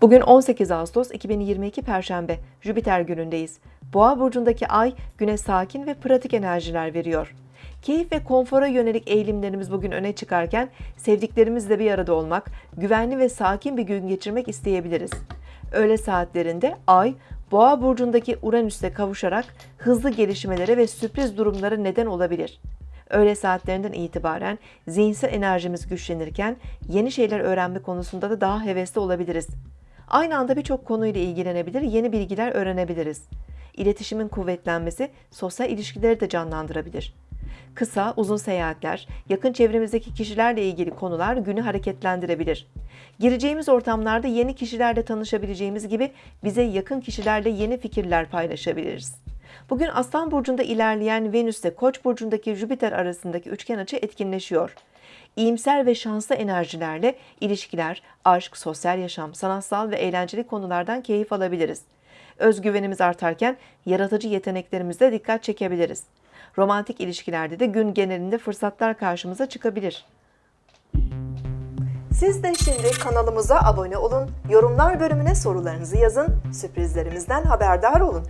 Bugün 18 Ağustos 2022 Perşembe, Jüpiter günündeyiz. Boğa burcundaki ay güne sakin ve pratik enerjiler veriyor. Keyif ve konfora yönelik eğilimlerimiz bugün öne çıkarken sevdiklerimizle bir arada olmak, güvenli ve sakin bir gün geçirmek isteyebiliriz. Öğle saatlerinde ay Boğa burcundaki Uranüs'le kavuşarak hızlı gelişmelere ve sürpriz durumlara neden olabilir. Öğle saatlerinden itibaren zihinsel enerjimiz güçlenirken yeni şeyler öğrenme konusunda da daha hevesli olabiliriz. Aynı anda birçok konuyla ilgilenebilir, yeni bilgiler öğrenebiliriz. İletişimin kuvvetlenmesi sosyal ilişkileri de canlandırabilir. Kısa, uzun seyahatler, yakın çevremizdeki kişilerle ilgili konular günü hareketlendirebilir. Gireceğimiz ortamlarda yeni kişilerle tanışabileceğimiz gibi bize yakın kişilerle yeni fikirler paylaşabiliriz. Bugün Aslan Burcu'nda ilerleyen Venüs ile Koç Burcu'ndaki Jüpiter arasındaki üçgen açı etkinleşiyor. İyimser ve şanslı enerjilerle ilişkiler, aşk, sosyal yaşam, sanatsal ve eğlenceli konulardan keyif alabiliriz. Özgüvenimiz artarken yaratıcı yeteneklerimizle dikkat çekebiliriz. Romantik ilişkilerde de gün genelinde fırsatlar karşımıza çıkabilir. Siz de şimdi kanalımıza abone olun, yorumlar bölümüne sorularınızı yazın, sürprizlerimizden haberdar olun.